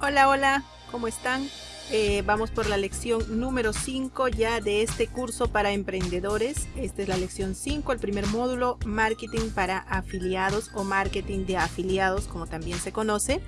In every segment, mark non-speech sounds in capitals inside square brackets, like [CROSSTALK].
Hola, hola, ¿cómo están? Eh, vamos por la lección número 5 ya de este curso para emprendedores. Esta es la lección 5, el primer módulo, marketing para afiliados o marketing de afiliados, como también se conoce.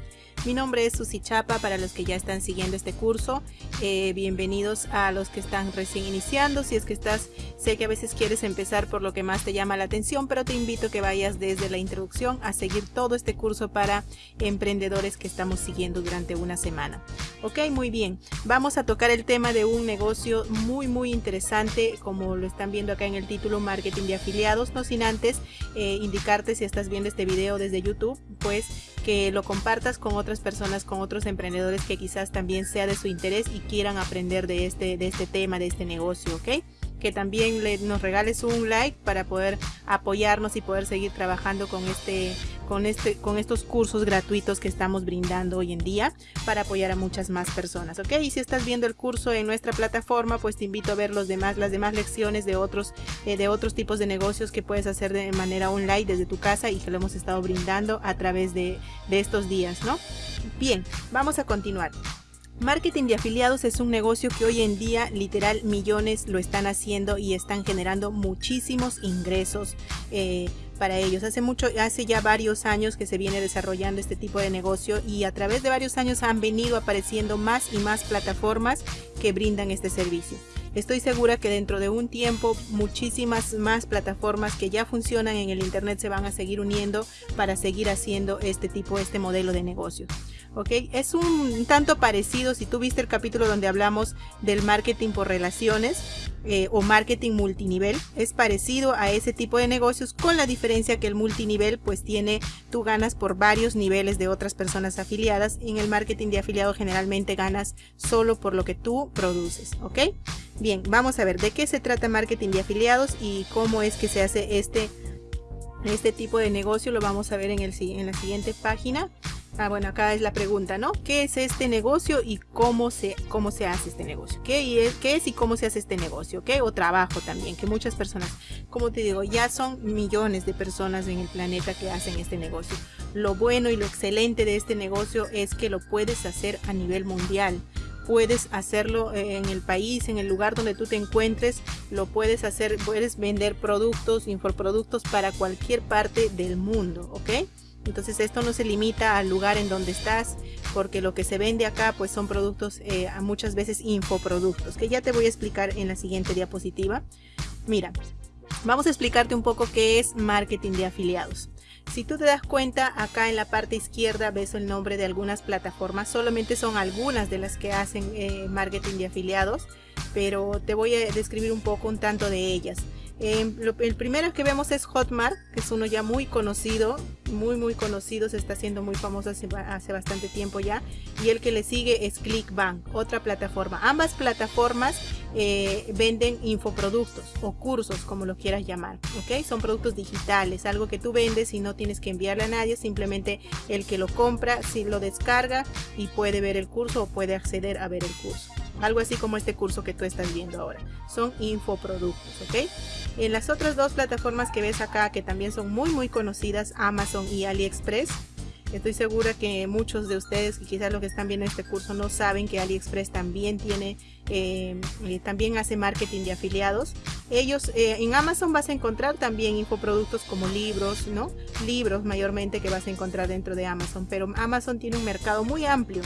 Mi nombre es Susi Chapa para los que ya están siguiendo este curso. Eh, bienvenidos a los que están recién iniciando. Si es que estás, sé que a veces quieres empezar por lo que más te llama la atención, pero te invito a que vayas desde la introducción a seguir todo este curso para emprendedores que estamos siguiendo durante una semana. Ok, muy bien. Vamos a tocar el tema de un negocio muy muy interesante, como lo están viendo acá en el título, marketing de afiliados. No sin antes eh, indicarte si estás viendo este video desde YouTube, pues que lo compartas con otras personas, con otros emprendedores que quizás también sea de su interés y quieran aprender de este, de este tema, de este negocio, ¿ok? que también le, nos regales un like para poder apoyarnos y poder seguir trabajando con este con este con estos cursos gratuitos que estamos brindando hoy en día para apoyar a muchas más personas ok y si estás viendo el curso en nuestra plataforma pues te invito a ver los demás las demás lecciones de otros eh, de otros tipos de negocios que puedes hacer de manera online desde tu casa y que lo hemos estado brindando a través de, de estos días no bien vamos a continuar. Marketing de afiliados es un negocio que hoy en día literal millones lo están haciendo y están generando muchísimos ingresos eh, para ellos. Hace mucho, hace ya varios años que se viene desarrollando este tipo de negocio y a través de varios años han venido apareciendo más y más plataformas que brindan este servicio. Estoy segura que dentro de un tiempo muchísimas más plataformas que ya funcionan en el internet se van a seguir uniendo para seguir haciendo este tipo, este modelo de negocio. ¿Ok? Es un tanto parecido, si tú viste el capítulo donde hablamos del marketing por relaciones eh, o marketing multinivel, es parecido a ese tipo de negocios con la diferencia que el multinivel pues tiene, tú ganas por varios niveles de otras personas afiliadas, en el marketing de afiliado generalmente ganas solo por lo que tú produces, ¿ok? Bien, vamos a ver de qué se trata marketing de afiliados y cómo es que se hace este, este tipo de negocio, lo vamos a ver en, el, en la siguiente página. Ah, bueno, acá es la pregunta, ¿no? ¿Qué es este negocio y cómo se, cómo se hace este negocio? ¿Qué es, ¿Qué es y cómo se hace este negocio? ¿Qué? O trabajo también, que muchas personas, como te digo, ya son millones de personas en el planeta que hacen este negocio. Lo bueno y lo excelente de este negocio es que lo puedes hacer a nivel mundial puedes hacerlo en el país, en el lugar donde tú te encuentres, lo puedes hacer, puedes vender productos, infoproductos para cualquier parte del mundo, ¿ok? Entonces esto no se limita al lugar en donde estás, porque lo que se vende acá pues son productos, eh, muchas veces infoproductos, que ya te voy a explicar en la siguiente diapositiva. Mira, vamos a explicarte un poco qué es marketing de afiliados. Si tú te das cuenta, acá en la parte izquierda ves el nombre de algunas plataformas, solamente son algunas de las que hacen eh, marketing de afiliados, pero te voy a describir un poco un tanto de ellas. Em, el primero que vemos es Hotmart, que es uno ya muy conocido, muy muy conocido, se está haciendo muy famoso hace, bastante tiempo ya. Y el que le sigue es Clickbank, otra plataforma. Ambas plataformas eh, venden infoproductos o cursos, como lo quieras llamar. Son productos digitales, algo que tú vendes y no tienes que enviarle a nadie, simplemente el que lo compra, si lo descarga y puede ver el curso o puede acceder a ver el curso algo así como este curso que tú estás viendo ahora. Son infoproductos, ¿ok? En las otras dos plataformas que ves acá, que también son muy muy conocidas, Amazon y AliExpress, Estoy segura que muchos de ustedes, y quizás los que están viendo este curso, no saben que AliExpress también tiene, eh, eh, también hace marketing de afiliados. Ellos, eh, en Amazon vas a encontrar también infoproductos como libros, ¿no? Libros mayormente que vas a encontrar dentro de Amazon, pero Amazon tiene un mercado muy amplio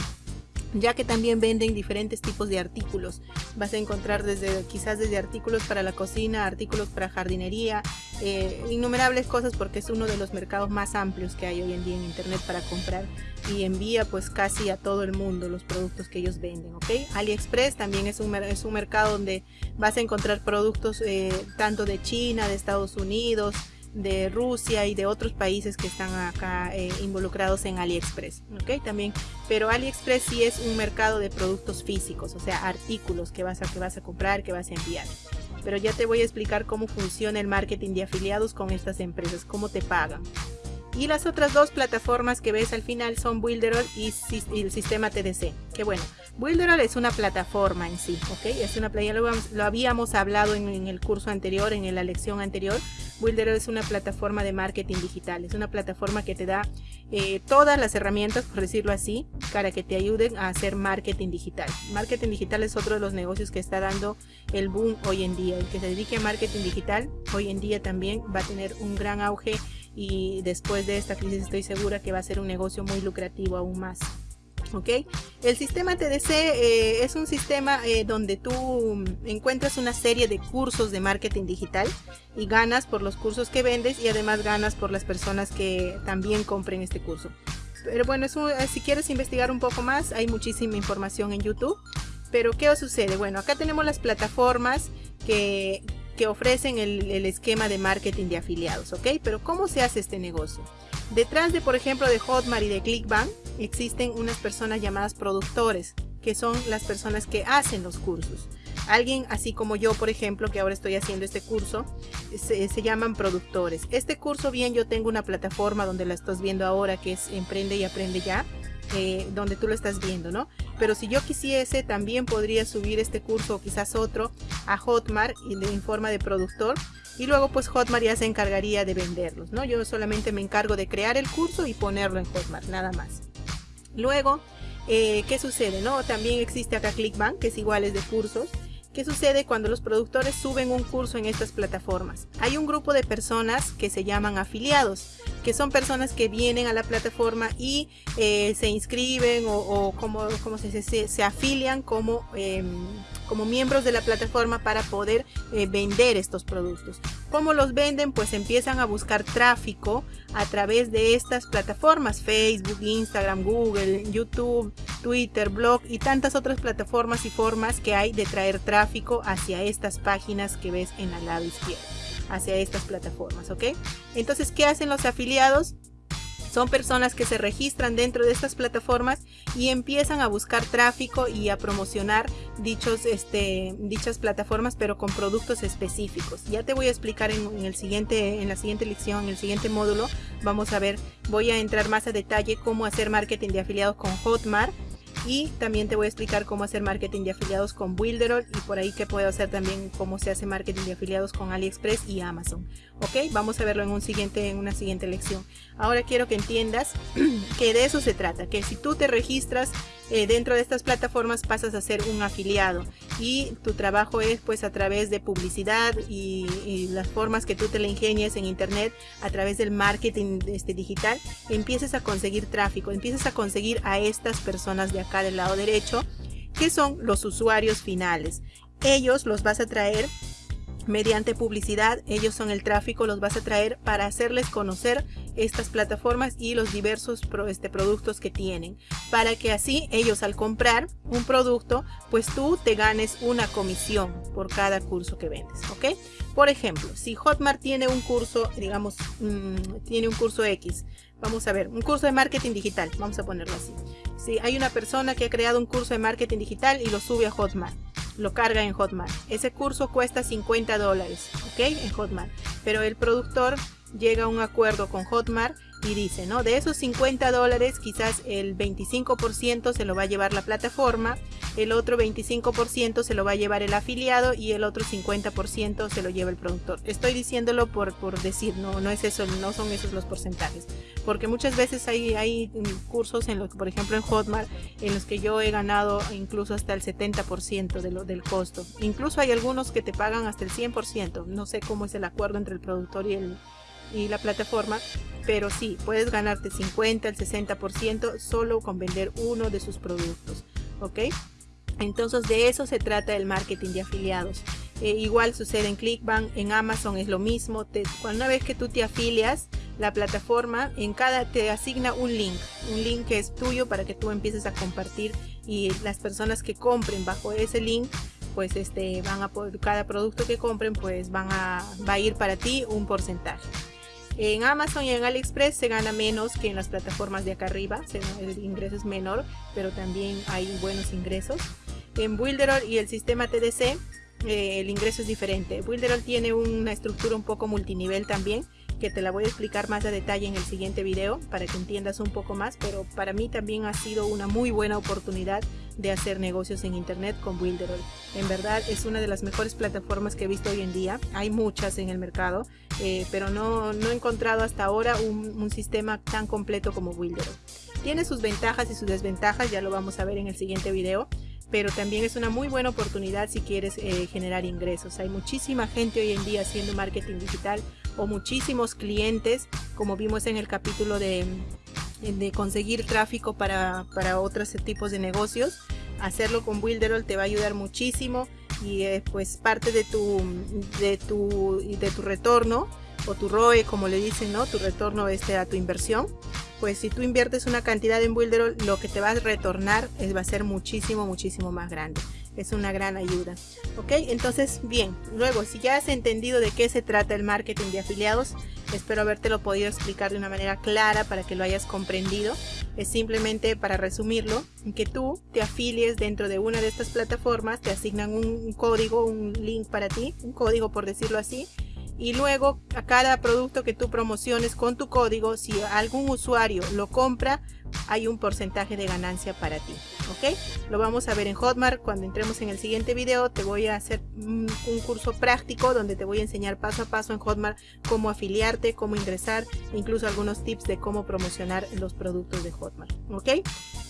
ya que también venden diferentes tipos de artículos. Vas a encontrar desde quizás desde artículos para la cocina, artículos para jardinería, eh, innumerables cosas porque es uno de los mercados más amplios que hay hoy en día en internet para comprar y envía pues casi a todo el mundo los productos que ellos venden, ¿ok? AliExpress también es un, es un mercado donde vas a encontrar productos eh, tanto de China, de Estados Unidos, de Rusia y de otros países que están acá eh, involucrados en AliExpress, ¿ok? También, pero AliExpress sí es un mercado de productos físicos, o sea, artículos que vas a, que vas a comprar, que vas a enviar. Pero ya te voy a explicar cómo funciona el marketing de afiliados con estas empresas, cómo te pagan. Y las otras dos plataformas que ves al final son Builderall y, el sistema TDC. Que bueno, Builderall es una plataforma en sí, ¿ok? Es una playa, lo, habíamos hablado en, el curso anterior, en la lección anterior, Builder es una plataforma de marketing digital, es una plataforma que te da eh, todas las herramientas, por decirlo así, para que te ayuden a hacer marketing digital. Marketing digital es otro de los negocios que está dando el boom hoy en día. El que se dedique a marketing digital hoy en día también va a tener un gran auge y después de esta crisis estoy segura que va a ser un negocio muy lucrativo aún más. ¿Ok? El sistema TDC eh, es un sistema eh, donde tú encuentras una serie de cursos de marketing digital y ganas por los cursos que vendes y además ganas por las personas que también compren este curso. Pero bueno, eh, si quieres investigar un poco más, hay muchísima información en YouTube. Pero ¿qué sucede? Bueno, acá tenemos las plataformas que, que ofrecen el, el esquema de marketing de afiliados, ¿ok? Pero ¿cómo se hace este negocio? Detrás de, por ejemplo, de Hotmart y de Clickbank, existen unas personas llamadas productores, que son las personas que hacen los cursos. Alguien así como yo, por ejemplo, que ahora estoy haciendo este curso, se, llaman productores. Este curso, bien, yo tengo una plataforma donde la estás viendo ahora, que es Emprende y Aprende Ya, eh, donde tú lo estás viendo, ¿no? Pero si yo quisiese, también podría subir este curso o quizás otro a Hotmart en forma de productor y luego pues Hotmart ya se encargaría de venderlos, ¿no? Yo solamente me encargo de crear el curso y ponerlo en Hotmart, nada más. Luego, eh, ¿qué sucede? no? También existe acá Clickbank, que es igual, es de cursos. ¿Qué sucede cuando los productores suben un curso en estas plataformas? Hay un grupo de personas que se llaman afiliados, que son personas que vienen a la plataforma y eh, se inscriben o, como, como se, se, afilian como, em, como miembros de la plataforma para poder eh, vender estos productos. ¿Cómo los venden? Pues empiezan a buscar tráfico a través de estas plataformas, Facebook, Instagram, Google, YouTube, Twitter, blog y tantas otras plataformas y formas que hay de traer tráfico hacia estas páginas que ves en el lado izquierdo, hacia estas plataformas, ¿ok? Entonces, ¿qué hacen los afiliados? Son personas que se registran dentro de estas plataformas y empiezan a buscar tráfico y a promocionar dichos, este, dichas plataformas, pero con productos específicos. Ya te voy a explicar en, el siguiente, en la siguiente lección, en el siguiente módulo. Vamos a ver, voy a entrar más a detalle cómo hacer marketing de afiliados con Hotmart y también te voy a explicar cómo hacer marketing de afiliados con Builderall y por ahí que puedo hacer también cómo se hace marketing de afiliados con AliExpress y Amazon. Ok, vamos a verlo en, un siguiente, en una siguiente lección. Ahora quiero que entiendas [CLEARS THROAT] que de eso se trata, que si tú te registras eh, dentro de estas plataformas pasas a ser un afiliado y tu trabajo es pues a través de publicidad y, las formas que tú te le ingenies en internet a través del marketing este, digital, empieces a conseguir tráfico, empiezas a conseguir a estas personas de acá del lado derecho que son los usuarios finales. Ellos los vas a traer mediante publicidad, ellos son el tráfico, los vas a traer para hacerles conocer estas plataformas y los diversos este, productos que tienen, para que así ellos al comprar un producto, pues tú te ganes una comisión por cada curso que vendes, ¿ok? Por ejemplo, si Hotmart tiene un curso, digamos, mm, tiene un curso X, vamos a ver, un curso de marketing digital, vamos a ponerlo así. Si hay una persona que ha creado un curso de marketing digital y lo sube a Hotmart, lo carga en Hotmart. Ese curso cuesta 50 dólares, ¿ok? En Hotmart. Pero el productor llega a un acuerdo con Hotmart y dice, ¿no? De esos 50 dólares, quizás el 25% se lo va a llevar la plataforma, el otro 25% se lo va a llevar el afiliado y el otro 50% se lo lleva el productor. Estoy diciéndolo por, por decir, no, no es eso, no son esos los porcentajes. Porque muchas veces hay, hay cursos en los por ejemplo en Hotmart, en los que yo he ganado incluso hasta el 70% de lo, del costo. Incluso hay algunos que te pagan hasta el 100%. No sé cómo es el acuerdo entre el productor y el, y la plataforma, pero sí, puedes ganarte 50, el 60% solo con vender uno de sus productos, ¿ok? Entonces de eso se trata el marketing de afiliados. Eh, igual sucede en Clickbank, en Amazon es lo mismo. Te, una vez que tú te afilias, la plataforma en cada te asigna un link, un link que es tuyo para que tú empieces a compartir y las personas que compren bajo ese link pues este van a cada producto que compren pues van a va a ir para ti un porcentaje en Amazon y en AliExpress se gana menos que en las plataformas de acá arriba, el ingreso es menor, pero también hay buenos ingresos. En Builderall y el sistema TDC eh, el ingreso es diferente. Builderall tiene una estructura un poco multinivel también, que te la voy a explicar más a detalle en el siguiente video para que entiendas un poco más, pero para mí también ha sido una muy buena oportunidad de hacer negocios en internet con Builderall. En verdad es una de las mejores plataformas que he visto hoy en día. Hay muchas en el mercado, eh, pero no, no, he encontrado hasta ahora un, sistema tan completo como Builderall. Tiene sus ventajas y sus desventajas, ya lo vamos a ver en el siguiente video pero también es una muy buena oportunidad si quieres eh, generar ingresos. Hay muchísima gente hoy en día haciendo marketing digital o muchísimos clientes, como vimos en el capítulo de, de conseguir tráfico para, para otros tipos de negocios. Hacerlo con Builderall te va a ayudar muchísimo y pues parte de tu, de tu, de tu retorno o tu ROE como le dicen, ¿no? Tu retorno este, a tu inversión pues si tú inviertes una cantidad en Builderall, lo que te va a retornar es, va a ser muchísimo, muchísimo más grande. Es una gran ayuda. Ok, entonces, bien, luego, si ya has entendido de qué se trata el marketing de afiliados, espero haberte lo podido explicar de una manera clara para que lo hayas comprendido. Es simplemente, para resumirlo, que tú te afilies dentro de una de estas plataformas, te asignan un código, un link para ti, un código por decirlo así, y luego a cada producto que tú promociones con tu código, si algún usuario lo compra, hay un porcentaje de ganancia para ti. ¿Ok? Lo vamos a ver en Hotmart. Cuando entremos en el siguiente video te voy a hacer un, curso práctico donde te voy a enseñar paso a paso en Hotmart cómo afiliarte, cómo ingresar, incluso algunos tips de cómo promocionar los productos de Hotmart. ¿Ok?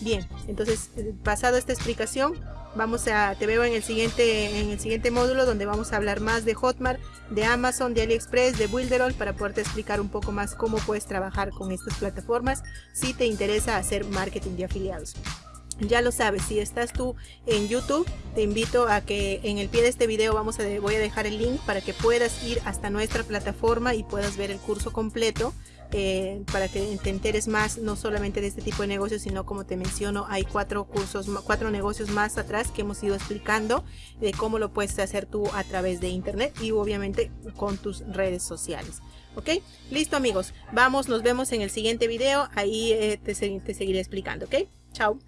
Bien, entonces pasado esta explicación, vamos a, te veo en el siguiente, en el siguiente módulo donde vamos a hablar más de Hotmart, de Amazon, de AliExpress, de Builderall para poderte explicar un poco más cómo puedes trabajar con estas plataformas si te interesa hacer marketing de afiliados. Ya lo sabes, si estás tú en YouTube, te invito a que en el pie de este video vamos a, voy a dejar el link para que puedas ir hasta nuestra plataforma y puedas ver el curso completo eh, para que te enteres más no solamente de este tipo de negocios sino como te menciono hay cuatro cursos cuatro negocios más atrás que hemos ido explicando de cómo lo puedes hacer tú a través de internet y obviamente con tus redes sociales. Ok listo amigos. Vamos nos vemos en el siguiente video. Ahí eh, te, te seguiré explicando. Ok chao